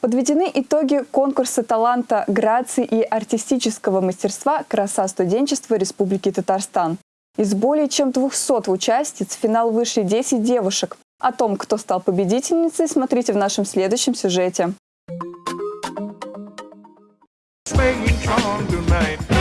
Подведены итоги конкурса таланта, грации и артистического мастерства «Краса студенчества Республики Татарстан». Из более чем 200 участниц в финал вышли 10 девушек. О том, кто стал победительницей, смотрите в нашем следующем сюжете. Tonight.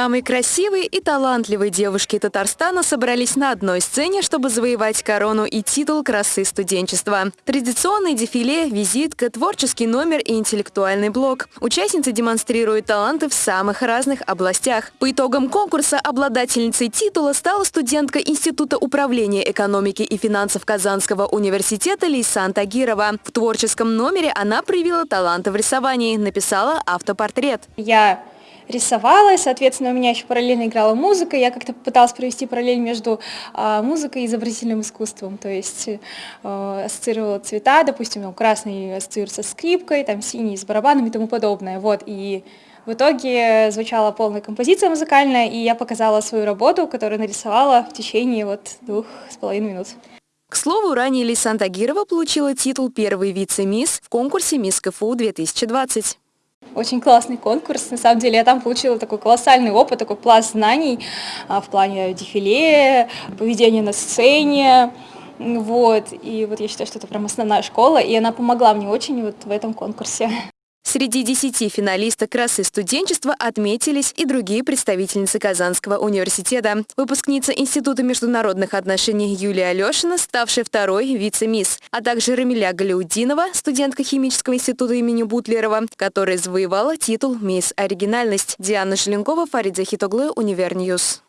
Самые красивые и талантливые девушки Татарстана собрались на одной сцене, чтобы завоевать корону и титул красы студенчества. Традиционный дефиле, визитка, творческий номер и интеллектуальный блок. Участницы демонстрируют таланты в самых разных областях. По итогам конкурса обладательницей титула стала студентка Института управления экономики и финансов Казанского университета Лейсан Тагирова. В творческом номере она проявила таланты в рисовании, написала автопортрет. Я рисовала, соответственно, у меня еще параллельно играла музыка, я как-то пыталась провести параллель между а, музыкой и изобразительным искусством, то есть а, ассоциировала цвета, допустим, красный ассоциируется с скрипкой, там синий с барабанами и тому подобное, вот, и в итоге звучала полная композиция музыкальная, и я показала свою работу, которую нарисовала в течение вот двух с половиной минут. К слову, ранее Лисан Тагирова получила титул первой вице-мисс в конкурсе «Мисс КФУ-2020». Очень классный конкурс, на самом деле я там получила такой колоссальный опыт, такой пласт знаний а, в плане дефиле, поведения на сцене, вот, и вот я считаю, что это прям основная школа, и она помогла мне очень вот в этом конкурсе. Среди десяти финалисток красы студенчества отметились и другие представительницы Казанского университета. Выпускница Института международных отношений Юлия Алешина, ставшая второй вице-мисс, а также Рамиля Галиудинова, студентка химического института имени Бутлерова, которая завоевала титул «Мисс Оригинальность». Диана Желенкова, Фарид Захитоглы, Univer News.